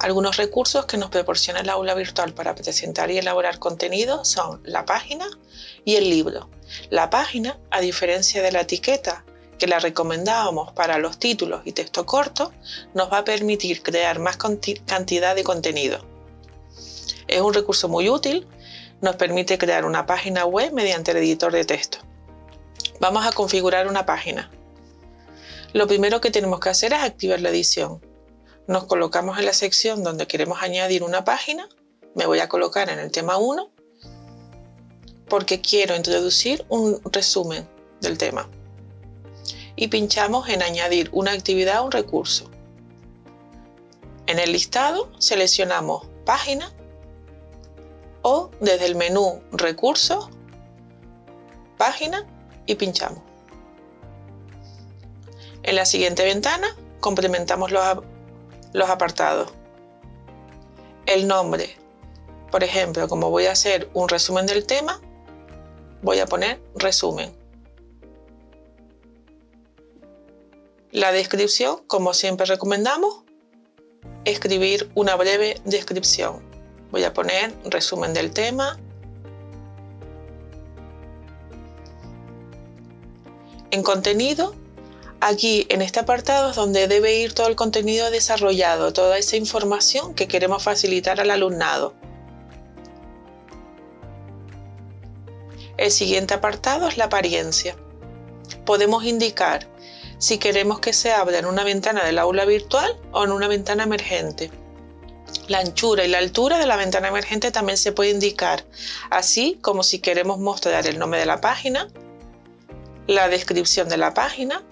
Algunos recursos que nos proporciona el aula virtual para presentar y elaborar contenido son la página y el libro. La página, a diferencia de la etiqueta que la recomendábamos para los títulos y texto corto, nos va a permitir crear más cantidad de contenido. Es un recurso muy útil, nos permite crear una página web mediante el editor de texto. Vamos a configurar una página. Lo primero que tenemos que hacer es activar la edición. Nos colocamos en la sección donde queremos añadir una página. Me voy a colocar en el tema 1 porque quiero introducir un resumen del tema y pinchamos en añadir una actividad a un recurso. En el listado seleccionamos página o desde el menú recursos, página y pinchamos. En la siguiente ventana complementamos los, los apartados. El nombre, por ejemplo, como voy a hacer un resumen del tema, voy a poner resumen. La descripción, como siempre recomendamos, escribir una breve descripción. Voy a poner resumen del tema. En contenido, aquí en este apartado es donde debe ir todo el contenido desarrollado, toda esa información que queremos facilitar al alumnado. El siguiente apartado es la apariencia. Podemos indicar si queremos que se abra en una ventana del aula virtual o en una ventana emergente. La anchura y la altura de la ventana emergente también se puede indicar, así como si queremos mostrar el nombre de la página, la descripción de la página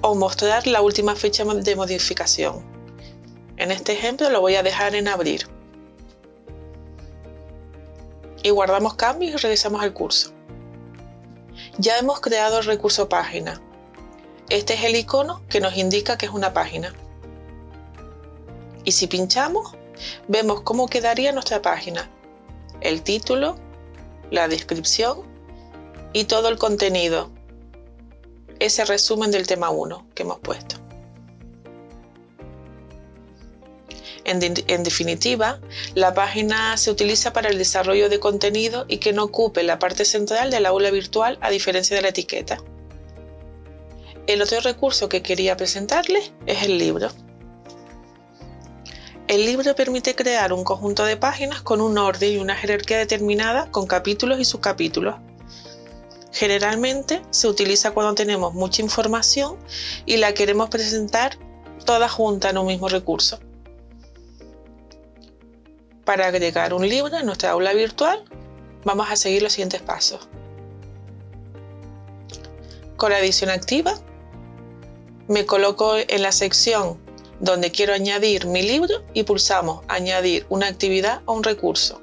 o mostrar la última fecha de modificación. En este ejemplo lo voy a dejar en abrir. Y guardamos cambios y regresamos al curso. Ya hemos creado el recurso página. Este es el icono que nos indica que es una página. Y si pinchamos, vemos cómo quedaría nuestra página. El título, la descripción y todo el contenido. Ese resumen del tema 1 que hemos puesto. En, definitiva, la página se utiliza para el desarrollo de contenido y que no ocupe la parte central del aula virtual a diferencia de la etiqueta. El otro recurso que quería presentarles es el libro. El libro permite crear un conjunto de páginas con un orden y una jerarquía determinada con capítulos y subcapítulos. Generalmente se utiliza cuando tenemos mucha información y la queremos presentar toda junta en un mismo recurso. Para agregar un libro en nuestra aula virtual, vamos a seguir los siguientes pasos. Con la edición activa, me coloco en la sección donde quiero añadir mi libro y pulsamos añadir una actividad o un recurso.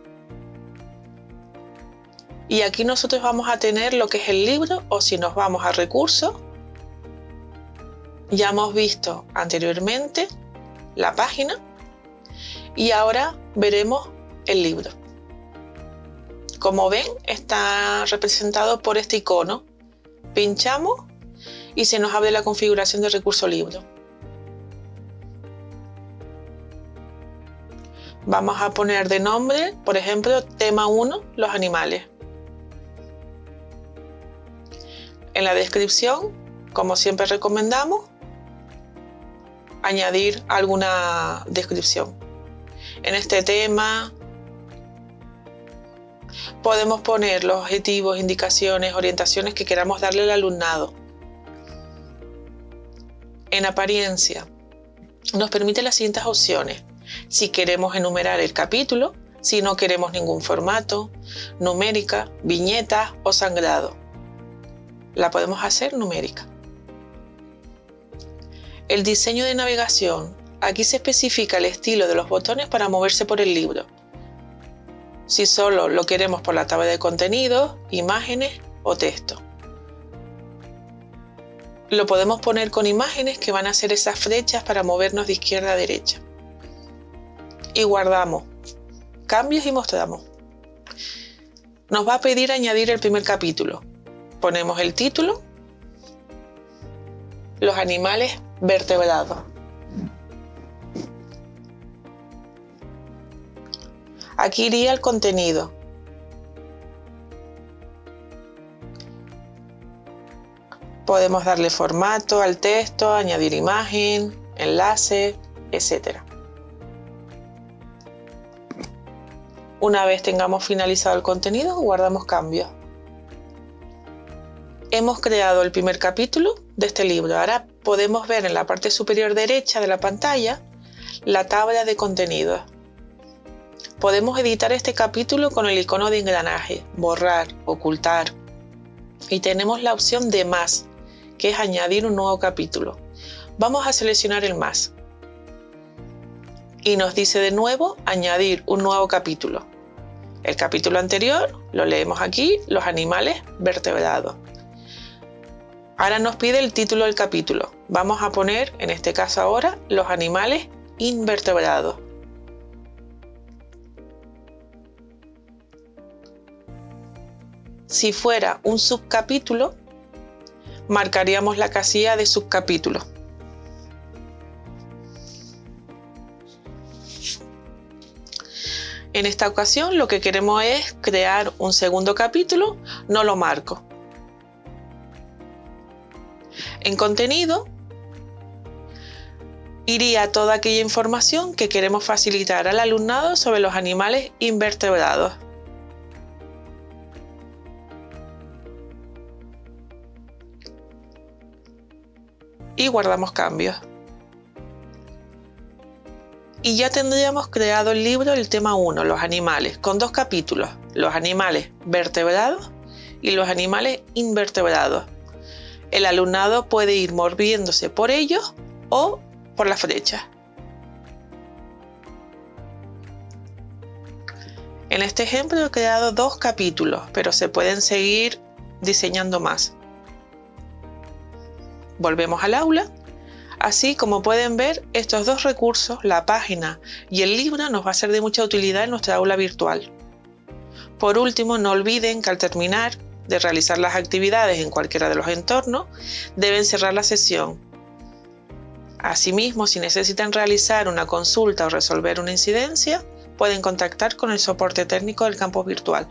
Y aquí nosotros vamos a tener lo que es el libro o si nos vamos a recursos, ya hemos visto anteriormente la página y ahora veremos el libro. Como ven está representado por este icono. Pinchamos y se nos abre la configuración del recurso libro. Vamos a poner de nombre, por ejemplo, tema 1, los animales. En la descripción, como siempre recomendamos, añadir alguna descripción. En este tema podemos poner los objetivos, indicaciones, orientaciones que queramos darle al alumnado en apariencia, nos permite las siguientes opciones. Si queremos enumerar el capítulo, si no queremos ningún formato, numérica, viñeta o sangrado. La podemos hacer numérica. El diseño de navegación. Aquí se especifica el estilo de los botones para moverse por el libro. Si solo lo queremos por la tabla de contenidos, imágenes o texto lo podemos poner con imágenes que van a ser esas flechas para movernos de izquierda a derecha. Y guardamos. Cambios y mostramos. Nos va a pedir añadir el primer capítulo. Ponemos el título. Los animales vertebrados. Aquí iría el contenido. Podemos darle formato al texto, añadir imagen, enlace, etc. Una vez tengamos finalizado el contenido, guardamos cambios. Hemos creado el primer capítulo de este libro. Ahora podemos ver en la parte superior derecha de la pantalla la tabla de contenidos. Podemos editar este capítulo con el icono de engranaje, borrar, ocultar. Y tenemos la opción de más, que es añadir un nuevo capítulo. Vamos a seleccionar el más. Y nos dice de nuevo añadir un nuevo capítulo. El capítulo anterior lo leemos aquí, los animales vertebrados. Ahora nos pide el título del capítulo. Vamos a poner, en este caso ahora, los animales invertebrados. Si fuera un subcapítulo, marcaríamos la casilla de subcapítulo. En esta ocasión lo que queremos es crear un segundo capítulo, no lo marco. En contenido iría toda aquella información que queremos facilitar al alumnado sobre los animales invertebrados. Y guardamos cambios. Y ya tendríamos creado el libro el tema 1, los animales, con dos capítulos, los animales vertebrados y los animales invertebrados. El alumnado puede ir moviéndose por ellos o por la flecha. En este ejemplo he creado dos capítulos, pero se pueden seguir diseñando más. Volvemos al aula. Así como pueden ver, estos dos recursos, la página y el libro, nos va a ser de mucha utilidad en nuestra aula virtual. Por último, no olviden que al terminar de realizar las actividades en cualquiera de los entornos, deben cerrar la sesión Asimismo, si necesitan realizar una consulta o resolver una incidencia, pueden contactar con el soporte técnico del campus virtual.